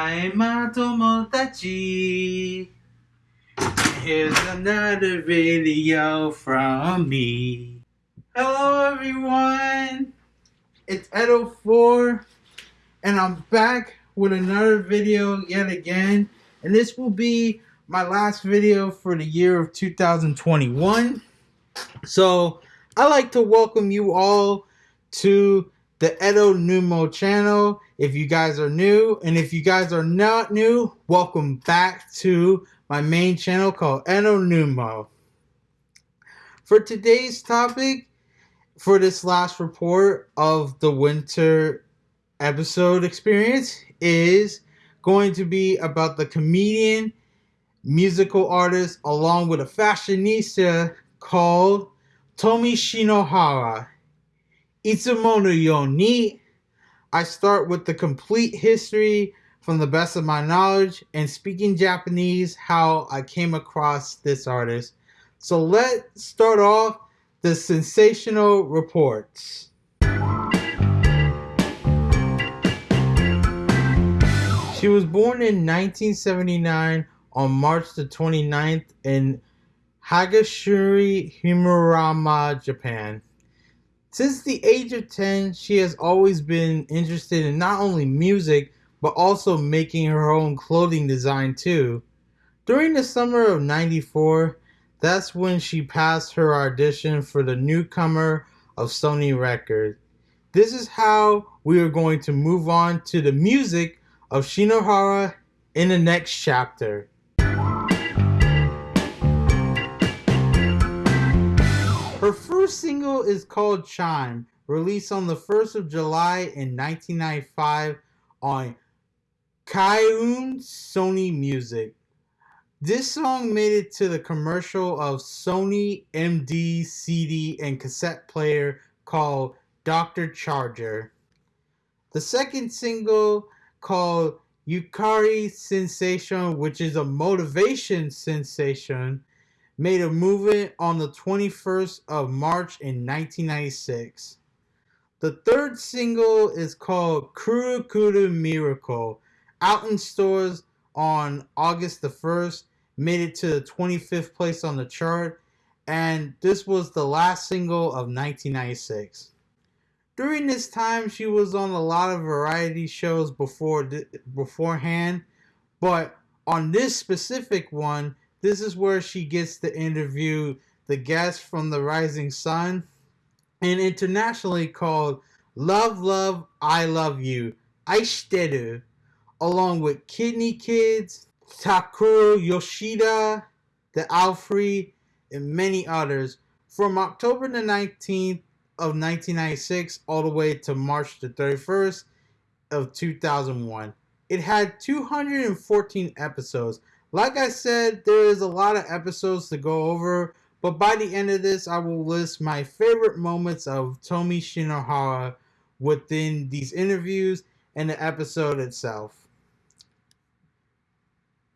Hi, my tomodachi. Here's another video from me. Hello, everyone. It's Edo4, and I'm back with another video yet again. And this will be my last video for the year of 2021. So, I'd like to welcome you all to the Edo Numo channel if you guys are new. And if you guys are not new, welcome back to my main channel called Enonumo. For today's topic, for this last report of the winter episode experience, is going to be about the comedian, musical artist, along with a fashionista called Tomoe Shinohara. Itsumono Yoni. I start with the complete history from the best of my knowledge and speaking Japanese, how I came across this artist. So let's start off the sensational reports. She was born in 1979 on March the 29th in Hagashiri, Himurama, Japan. Since the age of 10, she has always been interested in not only music, but also making her own clothing design too. During the summer of 94, that's when she passed her audition for the newcomer of Sony Records. This is how we are going to move on to the music of Shinohara in the next chapter. First single is called Chime, released on the 1st of July in 1995 on Kaiun Sony Music. This song made it to the commercial of Sony MD CD and cassette player called Dr. Charger. The second single called Yukari Sensation, which is a motivation sensation, made a movement on the 21st of March in 1996. The third single is called Kuru Kuru Miracle, out in stores on August the 1st, made it to the 25th place on the chart, and this was the last single of 1996. During this time, she was on a lot of variety shows before beforehand, but on this specific one, this is where she gets to interview the guest from the Rising Sun and internationally called Love, Love, I Love You, Aishiteru, along with KinKi Kids, Takuro Yoshida, The Alfee, and many others from October the 19th of 1996 all the way to March the 31st of 2001. It had 214 episodes. Like I said, there is a lot of episodes to go over, but by the end of this, I will list my favorite moments of Tomoe Shinohara within these interviews and the episode itself.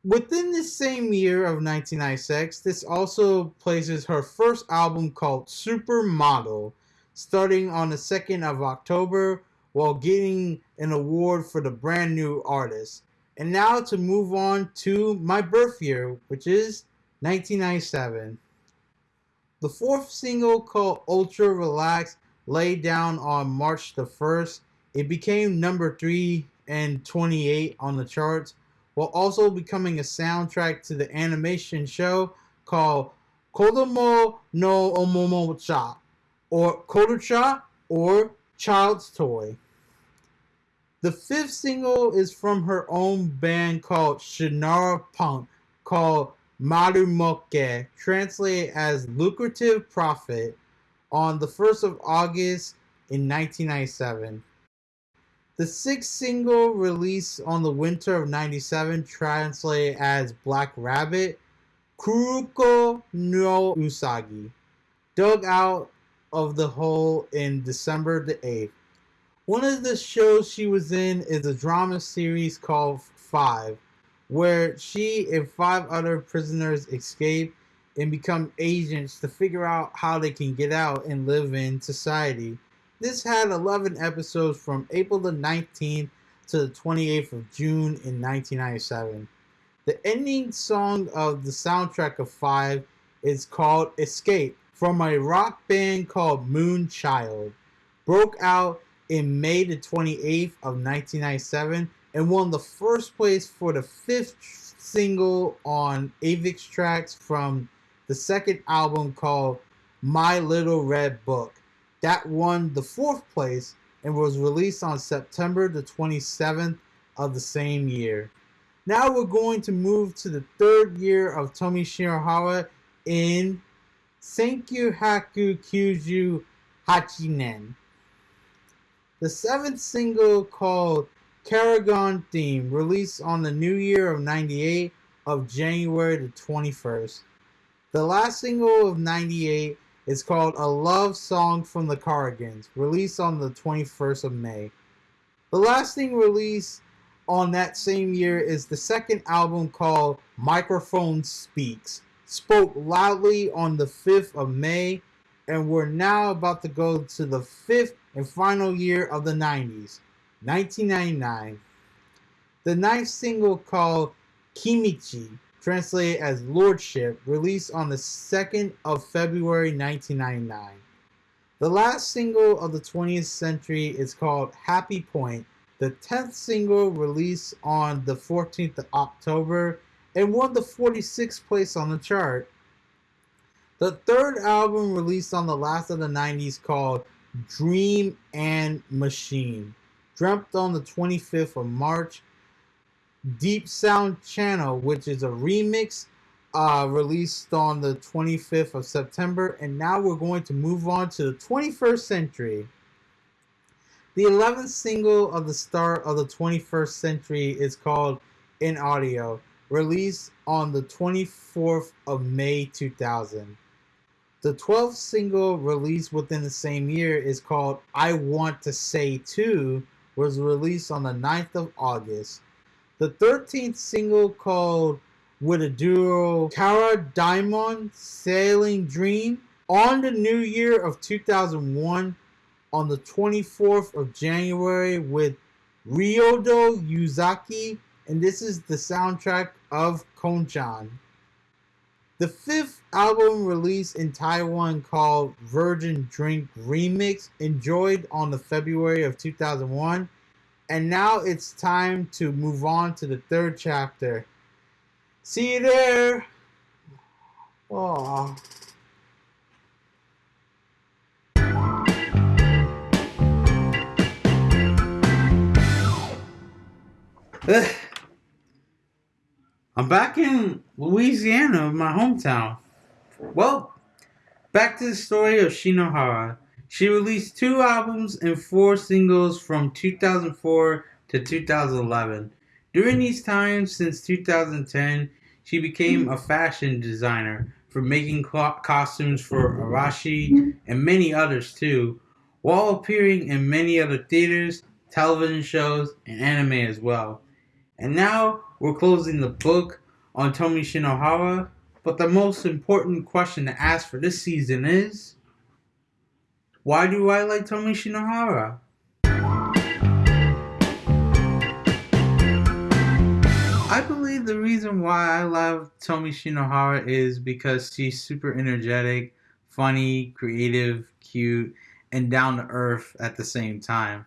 Within this same year of 1996, this also places her first album called Supermodel, starting on the 2nd of October while getting an award for the brand new artist. And now to move on to my birth year, which is 1997. The fourth single called Ultra Relax laid down on March the 1st. It became number 3 and 28 on the charts, while also becoming a soundtrack to the animation show called Kodomo no Omomocha, or Kodocha, or Child's Toy. The fifth single is from her own band called Shannara Punk, called Marumoke, translated as Lucrative Profit, on the 1st of August in 1997. The sixth single released on the winter of 97, translated as Black Rabbit, Kuruko no Usagi, dug out of the hole in December the 8th. One of the shows she was in is a drama series called Five, where she and five other prisoners escape and become agents to figure out how they can get out and live in society. This had 11 episodes from April the 19th to the 28th of June in 1997. The ending song of the soundtrack of 5 is called Escape from a rock band called Moonchild. Broke out in May the 28th of 1997 and won the first place for the fifth single on Avex Trax from the second album called My Little Red Book. That won the fourth place and was released on September the 27th of the same year. Now we're going to move to the third year of Tomoe Shinohara in Senkyu Haku Kyuju Hachinen. The seventh single called Karagon Theme released on the new year of 98 of January the 21st. The last single of 98 is called A Love Song from the Cardigans, released on the 21st of May. The last thing released on that same year is the second album called Microphone Speaks, spoke loudly on the 5th of May, and we're now about to go to the fifth and final year of the 90s. 1999. The ninth single called Kimichi, translated as Lordship, released on the 2nd of February 1999. The last single of the 20th century is called Happy Point, the 10th single released on the 14th of October and won the 46th place on the chart. The third album released on the last of the 90s called Dream and Machine Dreamt on the 25th of March. Deep Sound Channel, which is a remix uh, released on the 25th of September. And now we're going to move on to the 21st century. The 11th single of the start of the 21st century is called In Audio, released on the 24th of May 2000. The 12th single released within the same year is called I Want to Say Too, was released on the 9th of August. The 13th single called with a duo Kara Diamond Sailing Dream on the new year of 2001 on the 24th of January with Ryodo Yuzaki and this is the soundtrack of Konchan. The fifth album released in Taiwan called Virgin Drink Remix enjoyed on the February of 2001 and now it's time to move on to the third chapter. See you there. Oh. I'm back in Louisiana, my hometown. Well, back to the story of Shinohara. She released two albums and four singles from 2004 to 2011. During these times, since 2010, she became a fashion designer for making costumes for Arashi and many others too, while appearing in many other theaters, television shows, and anime as well. And now we're closing the book on Tomoe Shinohara, but the most important question to ask for this season is why do I like Tomoe Shinohara? I believe the reason why I love Tomoe Shinohara is because she's super energetic, funny, creative, cute, and down to earth at the same time.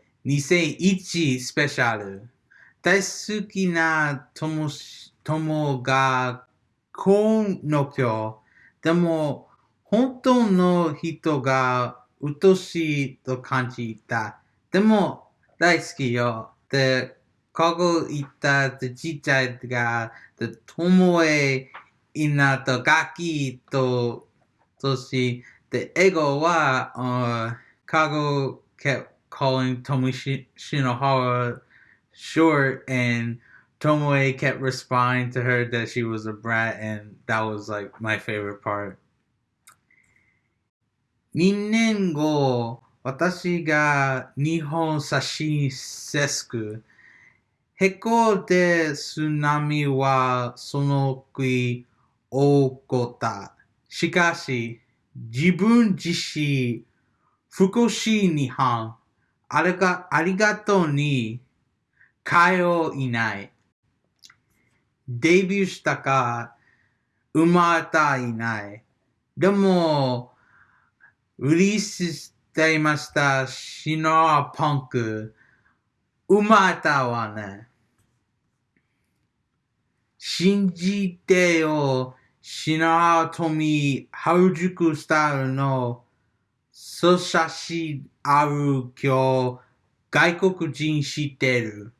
2001スペシャル大好きな友友がこの今日でも本当の人がうとしいと感じた。でも大好きよ。で、ここ行ったちっちゃいが、で、友へいなと楽器と、とし、で、英語は、uh, カゴ kept calling Tomi Shinohara short and Tomoe kept responding to her that she was a brat and that was like my favorite part. 2年後、私が日本差しセク。へこで津波はその時起こった。しかし、自分自身、福祉日本、 ありがありがとうに、通いない。デビューしたか、生まれたいない。でも、リリースしていましたシノアパンク、生まれたわね。信じてよ、シノアトミ原宿スタイルの、そ写真ある今日、外国人知ってる。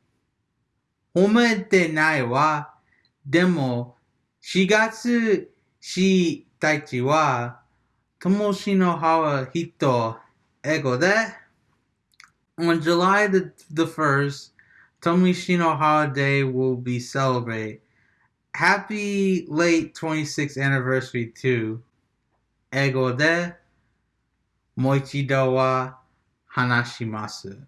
褒めてないわ。でも、4月したちは、友しのは人、英語で、On July the, the 1st, Tomishino Holiday will be celebrated. Happy late 26th anniversary to Ego de Moichido wa Hanashimasu.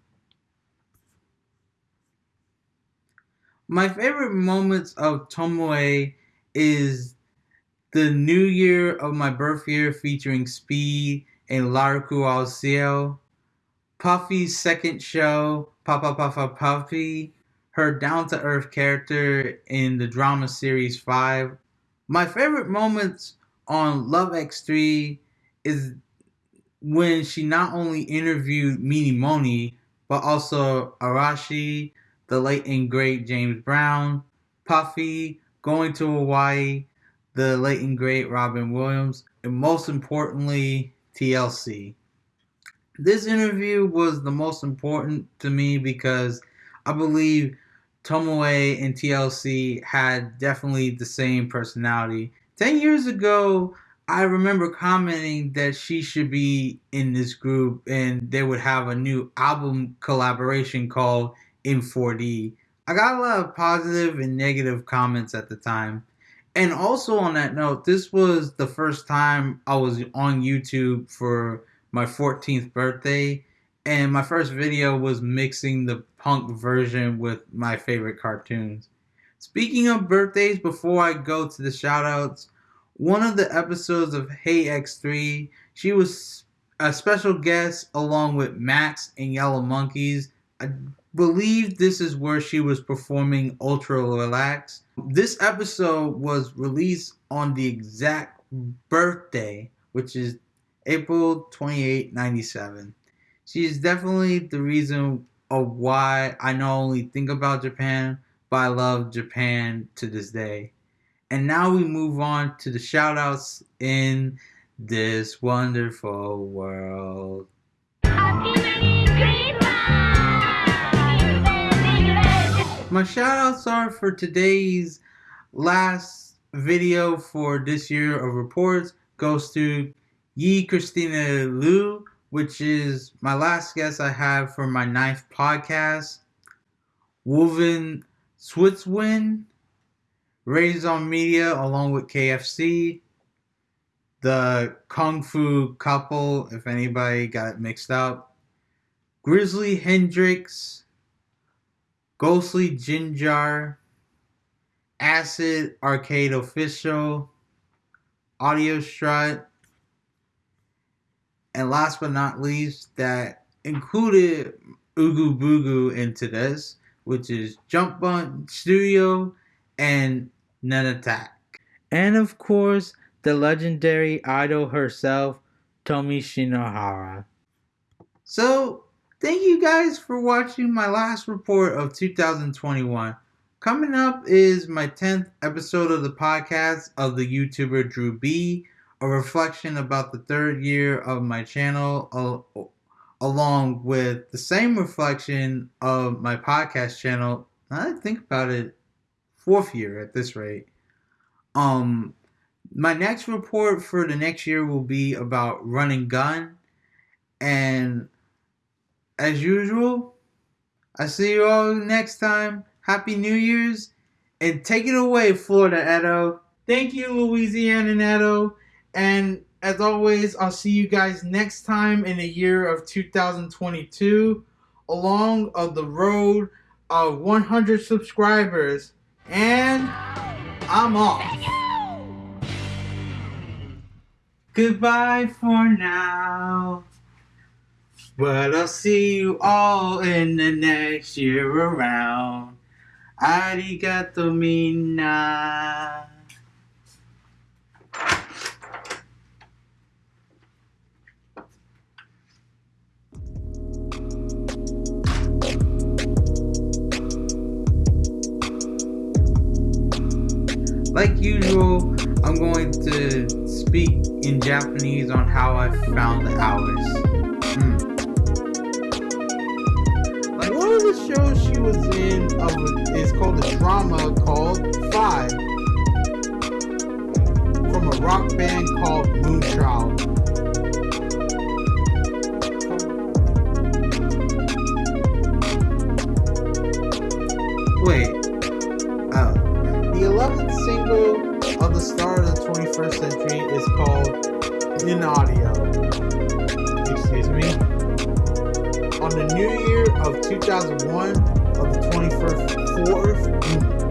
My favorite moments of Tomoe is the new year of my birth year featuring Speed and Laruku Alcio, Puffy's second show, Papa Papa Puffy, her down to earth character in the drama series 5. My favorite moments on Love X3 is when she not only interviewed Mini Moni, but also Arashi, the late and great James Brown, Puffy, going to Hawaii, the late and great Robin Williams, and most importantly, TLC. This interview was the most important to me because I believe Tomoe and TLC had definitely the same personality. 10 years ago, I remember commenting that she should be in this group and they would have a new album collaboration called in 4D. I got a lot of positive and negative comments at the time. And also on that note, this was the first time I was on YouTube for my 14th birthday. And my first video was mixing the punk version with my favorite cartoons. Speaking of birthdays, before I go to the shoutouts, one of the episodes of Hey X3, she was a special guest along with Max and Yellow Monkeys. I believe this is where she was performing Ultra Relax. This episode was released on the exact birthday, which is April 28, 97. She is definitely the reason of why I not only think about Japan, but I love Japan to this day. And now we move on to the shoutouts in this wonderful world. My shoutouts are for today's last video for this year of reports goes to Yi Christina Liu, which is my last guest I have for my ninth podcast. Woven Switzwin, Raised on Media along with KFC, the Kung Fu couple, if anybody got it mixed up, Grizzly Hendrix, Ghostly Ginger, Acid Arcade Official, Audio Strut, and last but not least, that included Ugu Bugu into this, which is Jump Bun Studio and Nun Attack. And of course, the legendary idol herself, Tomoe Shinohara. So, Thank you guys for watching my last report of 2021. Coming up is my 10th episode of the podcast of the YouTuber Drew B, a reflection about the third year of my channel, along with the same reflection of my podcast channel. I think about it, fourth year at this rate. Um, my next report for the next year will be about running gun and as usual, I see you all next time. Happy New Year's. And take it away, Florida Edo. Thank you, Louisiana Edo. And as always, I'll see you guys next time in the year of 2022 along of the road of 100 subscribers. And I'm off. Goodbye for now. But I'll see you all in the next year around. Arigato mina. Like usual, I'm going to speak in Japanese on how I found the hours. Hmm. Like one of the shows she was in of is called a drama called Five from a rock band called Moonchild. 21st century is called In Audio. Excuse me. On the new year of 2001, of the 21st, 4th,